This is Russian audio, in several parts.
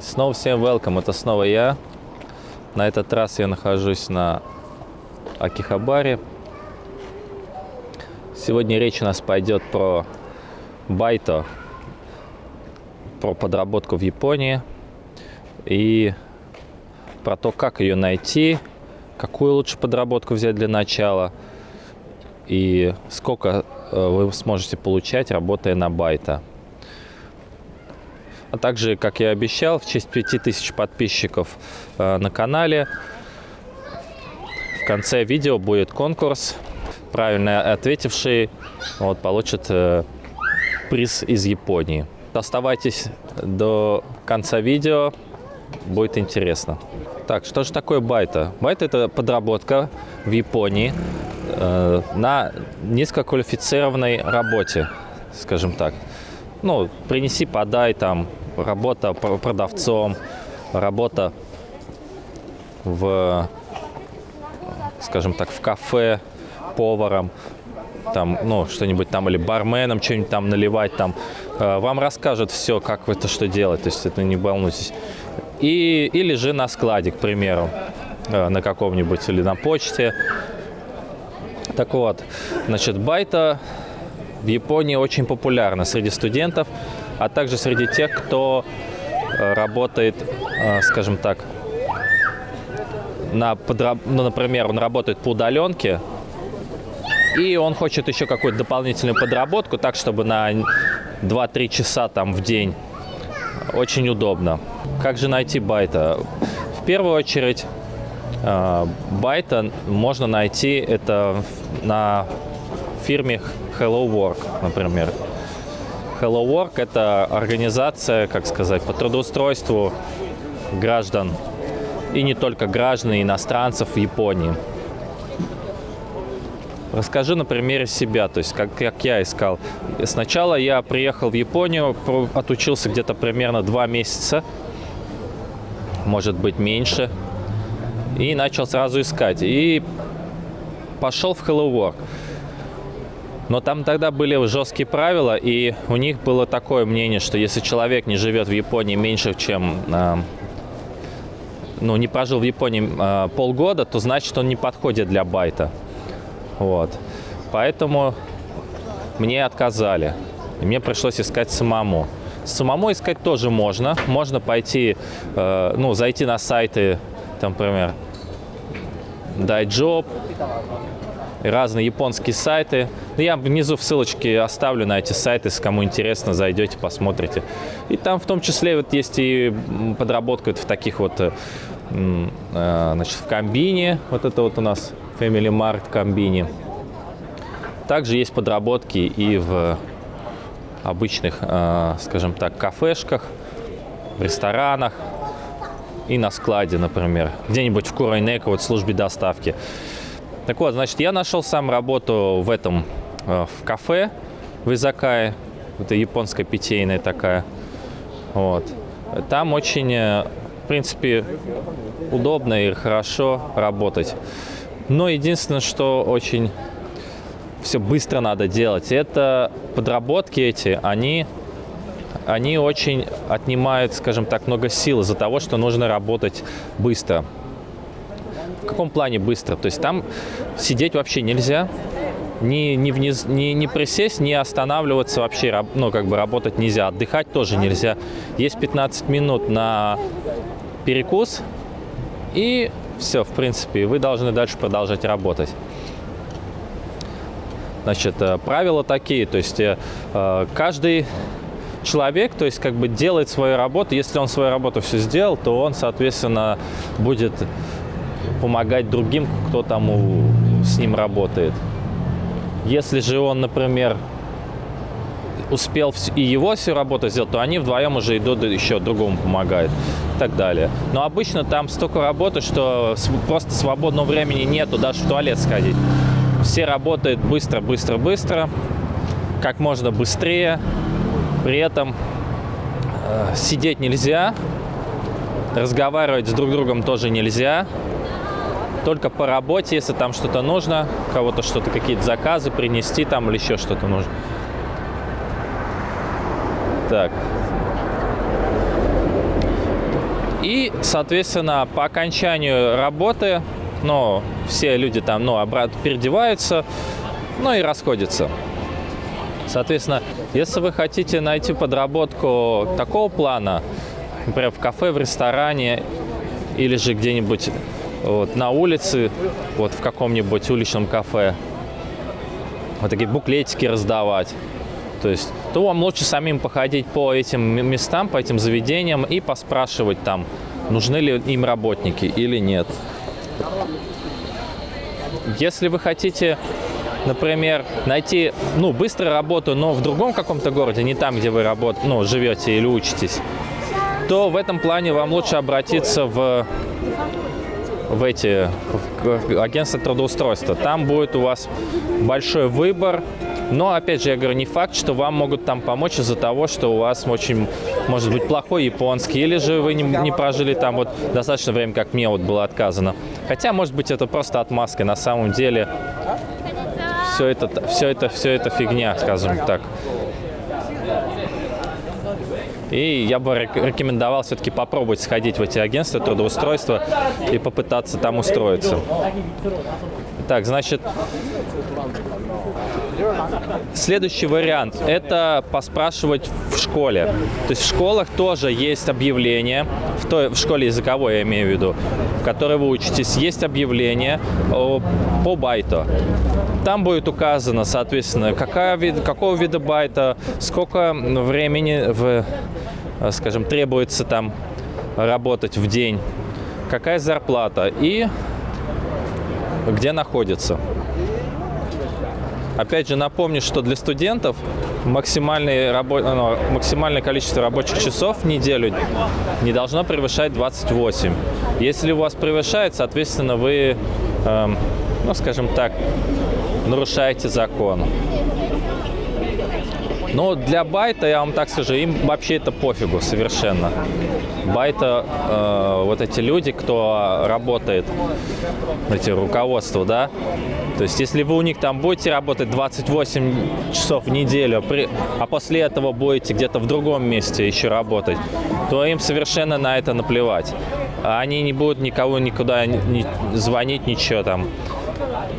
Снова всем welcome, это снова я. На этот раз я нахожусь на Акихабаре. Сегодня речь у нас пойдет про байто, про подработку в Японии и про то, как ее найти, какую лучше подработку взять для начала и сколько э, вы сможете получать, работая на байта. А также, как я обещал, в честь 5000 подписчиков э, на канале в конце видео будет конкурс. Правильно ответивший вот, получит э, приз из Японии. Оставайтесь до конца видео, будет интересно. Так, что же такое байта? Байта – это подработка в Японии э, на низкоквалифицированной работе, скажем так. Ну, принеси, подай, там, работа продавцом, работа в, скажем так, в кафе, поваром, там, ну, что-нибудь там, или барменом что-нибудь там наливать, там, э, вам расскажут все, как это что делать, то есть это не волнуйтесь. И, или же на складе, к примеру, э, на каком-нибудь, или на почте. Так вот, значит, байта в Японии очень популярна среди студентов, а также среди тех, кто э, работает, скажем так, на подраб... ну, например, он работает по удаленке, и он хочет еще какую-то дополнительную подработку, так, чтобы на 2-3 часа там в день. Очень удобно. Как же найти байта? В первую очередь, э, байта можно найти это на фирме Hello Work, например. Hello Work – это организация, как сказать, по трудоустройству граждан, и не только граждан, и иностранцев в Японии. Расскажи на примере себя, то есть как, как я искал. Сначала я приехал в Японию, отучился где-то примерно два месяца, может быть меньше, и начал сразу искать. И пошел в Hello Work. Но там тогда были жесткие правила, и у них было такое мнение, что если человек не живет в Японии меньше, чем а, ну, не прожил в Японии э, полгода, то значит он не подходит для байта. Вот. Поэтому мне отказали. И мне пришлось искать самому. Самому искать тоже можно. Можно пойти, э, ну, зайти на сайты, там, например, Разные японские сайты. Ну, я внизу в ссылочке оставлю на эти сайты, кому интересно, зайдете, посмотрите. И там в том числе вот есть и подработка в таких вот, э, э, значит, в комбине, вот это вот у нас Family Mart комбине. Также есть подработки и в обычных, э, скажем так, кафешках, в ресторанах и на складе, например, где-нибудь в Курайнеко, вот в службе доставки. Так вот, значит, я нашел сам работу в этом, э, в кафе в Изакае, это японская питейная такая, вот. Там очень, э, в принципе, удобно и хорошо работать. Но единственное, что очень все быстро надо делать, это подработки эти, они, они очень отнимают, скажем так, много сил из-за того, что нужно работать быстро. Каком плане быстро? То есть там сидеть вообще нельзя, не, не, вниз, не, не присесть, не останавливаться вообще, ну, как бы работать нельзя, отдыхать тоже нельзя. Есть 15 минут на перекус, и все, в принципе, вы должны дальше продолжать работать. Значит, э, правила такие, то есть э, каждый человек, то есть как бы делает свою работу. Если он свою работу все сделал, то он, соответственно, будет помогать другим, кто там у, с ним работает. Если же он, например, успел и его всю работу сделать, то они вдвоем уже идут еще другому помогают и так далее. Но обычно там столько работы, что просто свободного времени нету даже в туалет сходить. Все работают быстро, быстро, быстро, как можно быстрее. При этом э, сидеть нельзя, разговаривать с друг другом тоже нельзя. Только по работе, если там что-то нужно, кого-то что-то, какие-то заказы принести там или еще что-то нужно. Так. И, соответственно, по окончанию работы, ну, все люди там, ну, обратно переодеваются, ну и расходятся. Соответственно, если вы хотите найти подработку такого плана, например, в кафе, в ресторане или же где-нибудь вот, на улице, вот в каком-нибудь уличном кафе, вот такие буклетики раздавать, то есть, то вам лучше самим походить по этим местам, по этим заведениям и поспрашивать там, нужны ли им работники или нет. Если вы хотите, например, найти ну, быструю работу, но в другом каком-то городе, не там, где вы работ... ну, живете или учитесь, то в этом плане вам лучше обратиться в, в эти в агентства трудоустройства. Там будет у вас большой выбор но, опять же, я говорю, не факт, что вам могут там помочь из-за того, что у вас очень, может быть, плохой японский, или же вы не, не прожили там вот достаточно времени, как мне вот было отказано. Хотя, может быть, это просто отмазка. На самом деле, все это, все это, все это фигня, скажем так. И я бы рекомендовал все-таки попробовать сходить в эти агентства трудоустройства и попытаться там устроиться. Так, значит, Следующий вариант – это поспрашивать в школе. То есть в школах тоже есть объявление, в, той, в школе языковой я имею в виду, в которой вы учитесь, есть объявление по байту. Там будет указано, соответственно, какая вид, какого вида байта, сколько времени, в, скажем, требуется там работать в день, какая зарплата и где находится. Опять же, напомню, что для студентов максимальное, рабо... ну, максимальное количество рабочих часов в неделю не должно превышать 28. Если у вас превышает, соответственно, вы, эм, ну, скажем так, нарушаете закон. Но для байта, я вам так скажу, им вообще это пофигу совершенно. Байта, э, вот эти люди, кто работает, эти руководства, да, то есть если вы у них там будете работать 28 часов в неделю, при, а после этого будете где-то в другом месте еще работать, то им совершенно на это наплевать. Они не будут никого никуда не звонить, ничего там.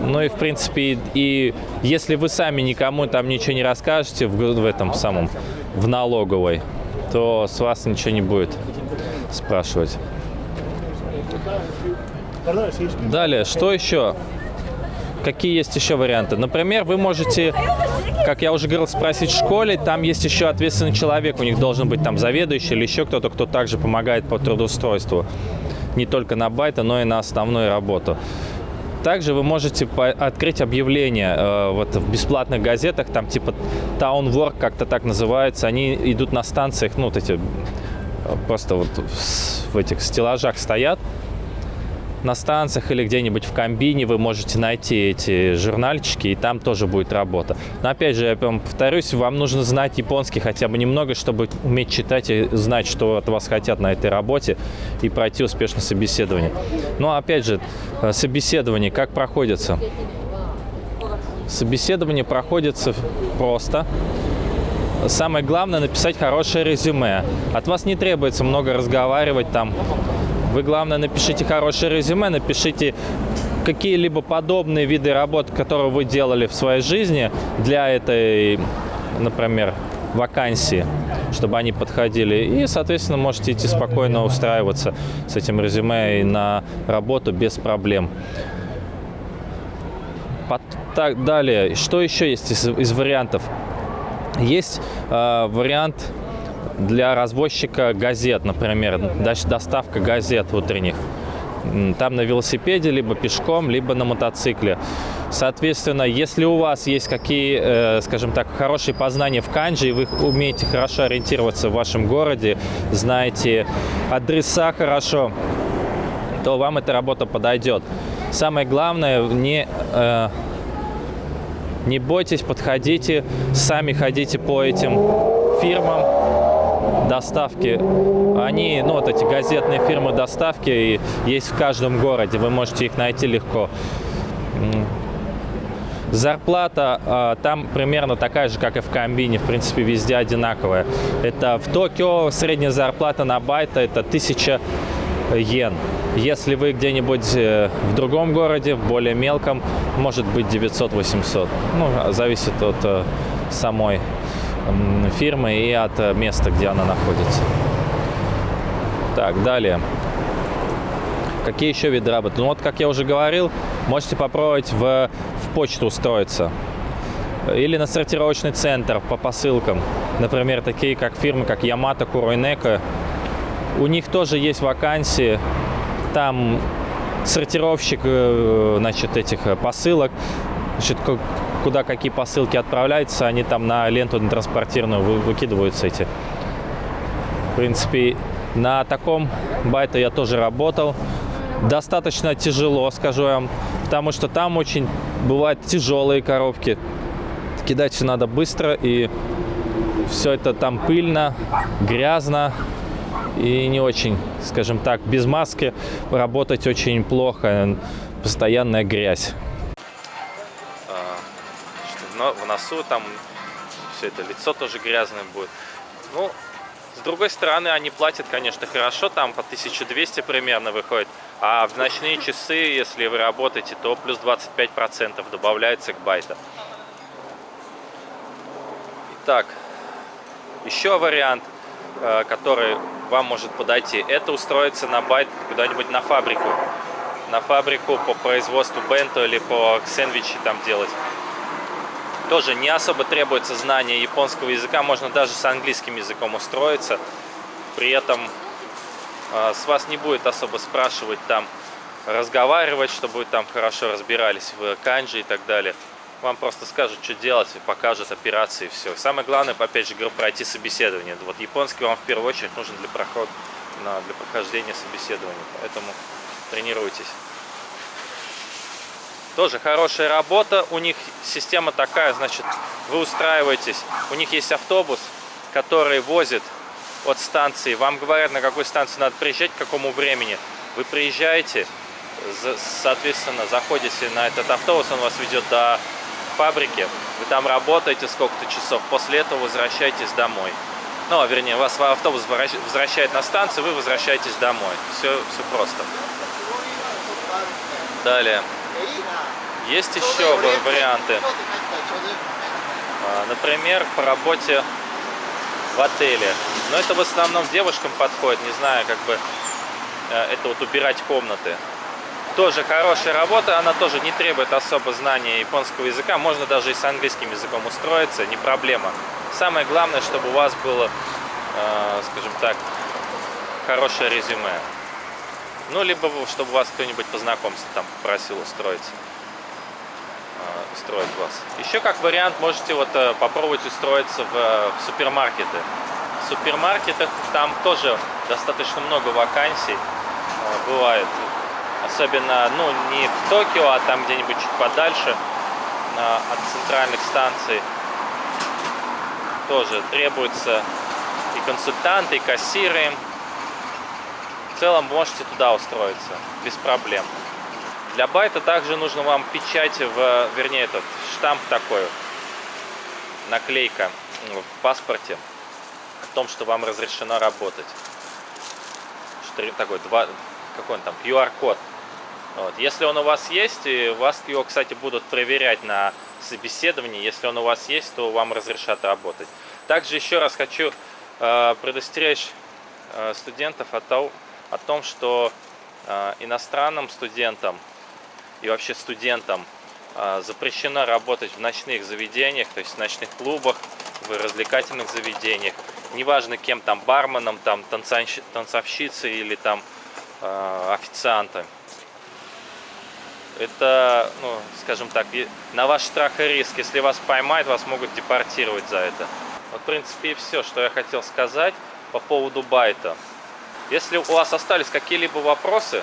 Ну и, в принципе, и если вы сами никому там ничего не расскажете в, в этом самом, в налоговой, то с вас ничего не будет спрашивать. Далее, что еще? Какие есть еще варианты? Например, вы можете, как я уже говорил, спросить в школе, там есть еще ответственный человек, у них должен быть там заведующий или еще кто-то, кто также помогает по трудоустройству. Не только на байта, но и на основную работу. Также вы можете открыть объявление э, вот в бесплатных газетах, там типа Town Work как-то так называется. Они идут на станциях, ну вот эти э, просто вот в этих стеллажах стоят на станциях или где-нибудь в комбине вы можете найти эти журнальчики, и там тоже будет работа. Но опять же, я повторюсь, вам нужно знать японский хотя бы немного, чтобы уметь читать и знать, что от вас хотят на этой работе, и пройти успешно собеседование. Но опять же, э, собеседование как проходится? Собеседование проходится просто. Самое главное написать хорошее резюме. От вас не требуется много разговаривать там вы, главное, напишите хорошее резюме, напишите какие-либо подобные виды работ, которые вы делали в своей жизни для этой, например, вакансии, чтобы они подходили. И, соответственно, можете идти спокойно устраиваться с этим резюме и на работу без проблем. Так, далее, что еще есть из, из вариантов? Есть э, вариант для развозчика газет, например, доставка газет утренних. Там на велосипеде, либо пешком, либо на мотоцикле. Соответственно, если у вас есть какие, э, скажем так, хорошие познания в канджи, и вы умеете хорошо ориентироваться в вашем городе, знаете адреса хорошо, то вам эта работа подойдет. Самое главное, не, э, не бойтесь, подходите, сами ходите по этим фирмам, доставки, они, ну вот эти газетные фирмы доставки есть в каждом городе, вы можете их найти легко. Зарплата э, там примерно такая же, как и в комбине, в принципе, везде одинаковая. Это в Токио средняя зарплата на байта это 1000 йен. Если вы где-нибудь э, в другом городе, в более мелком, может быть 900-800. Ну, зависит от э, самой фирмы и от места, где она находится. Так, далее. Какие еще виды работы? Ну вот, как я уже говорил, можете попробовать в, в почту устроиться. Или на сортировочный центр по посылкам. Например, такие как фирмы, как Yamato, Kuroineko. У них тоже есть вакансии. Там сортировщик э, значит, этих э, посылок. Значит, куда какие посылки отправляются, они там на ленту на транспортирную выкидываются эти. В принципе, на таком байте я тоже работал достаточно тяжело, скажу вам, потому что там очень бывают тяжелые коробки. Кидать все надо быстро, и все это там пыльно, грязно и не очень, скажем так, без маски работать очень плохо, постоянная грязь. А, в носу там все это лицо тоже грязное будет. Ну, с другой стороны, они платят, конечно, хорошо, там по 1200 примерно выходит. А в ночные часы, если вы работаете, то плюс 25% добавляется к байту. Итак, еще вариант, э, который вам может подойти, это устроиться на байт куда-нибудь на фабрику. На фабрику по производству бенто или по сэндвичи там делать тоже не особо требуется знание японского языка, можно даже с английским языком устроиться. При этом э, с вас не будет особо спрашивать там, разговаривать, чтобы вы там хорошо разбирались в канджи и так далее. Вам просто скажут, что делать, и покажут операции и все. Самое главное, опять же, говорю, пройти собеседование. Вот японский вам в первую очередь нужен для, проход, для прохождения собеседования, поэтому тренируйтесь. Тоже хорошая работа. У них система такая, значит, вы устраиваетесь. У них есть автобус, который возит от станции. Вам говорят, на какой станции надо приезжать, к какому времени. Вы приезжаете, соответственно, заходите на этот автобус, он вас ведет до фабрики. Вы там работаете сколько-то часов, после этого возвращаетесь домой. Ну, а вернее, вас автобус возвращает на станцию, вы возвращаетесь домой. Все, все просто. Далее. Есть еще варианты. А, например, по работе в отеле. Но это в основном девушкам подходит, не знаю, как бы э, это вот убирать комнаты. Тоже хорошая работа, она тоже не требует особо знания японского языка. Можно даже и с английским языком устроиться, не проблема. Самое главное, чтобы у вас было, э, скажем так, хорошее резюме. Ну, либо чтобы вас кто-нибудь по знакомству там попросил устроиться устроить вас. Еще как вариант можете вот э, попробовать устроиться в, э, в супермаркеты. В супермаркетах там тоже достаточно много вакансий э, бывает. Особенно, ну, не в Токио, а там где-нибудь чуть подальше от центральных станций. Тоже требуются и консультанты, и кассиры. В целом можете туда устроиться без проблем. Для байта также нужно вам печать, в, вернее, этот штамп такой, наклейка в паспорте о том, что вам разрешено работать. Такой, два, какой он там, QR-код. Вот. Если он у вас есть, и вас его, кстати, будут проверять на собеседовании. Если он у вас есть, то вам разрешат работать. Также еще раз хочу э, предостеречь э, студентов о, том, о том, что э, иностранным студентам и вообще студентам а, запрещено работать в ночных заведениях, то есть в ночных клубах, в развлекательных заведениях. Неважно кем там, барменом, там, танцовщицей или там э, официантом. Это, ну, скажем так, на ваш страх и риск. Если вас поймают, вас могут депортировать за это. Вот, в принципе, и все, что я хотел сказать по поводу байта. Если у вас остались какие-либо вопросы,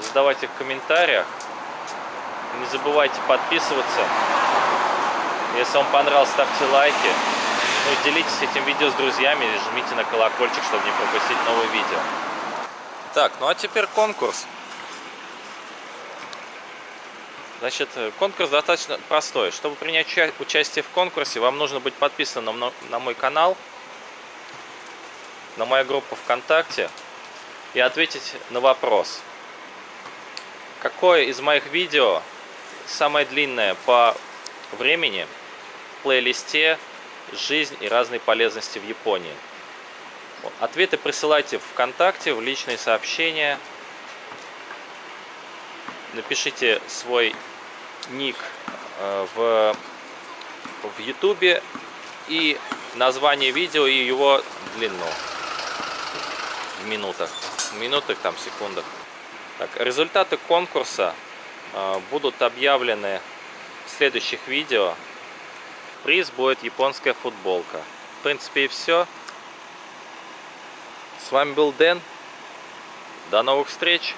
задавайте в комментариях. Не забывайте подписываться. Если вам понравилось, ставьте лайки. Ну и делитесь этим видео с друзьями и жмите на колокольчик, чтобы не пропустить новые видео. Так, ну а теперь конкурс. Значит, конкурс достаточно простой. Чтобы принять участие в конкурсе, вам нужно быть подписанным на мой канал, на мою группу ВКонтакте и ответить на вопрос. Какое из моих видео самое длинное по времени в плейлисте «Жизнь и разные полезности в Японии»? Ответы присылайте ВКонтакте, в личные сообщения. Напишите свой ник э, в, в YouTube и название видео и его длину в минутах. В минутах, там, секундах. Так, результаты конкурса будут объявлены в следующих видео. Приз будет японская футболка. В принципе и все. С вами был Дэн. До новых встреч!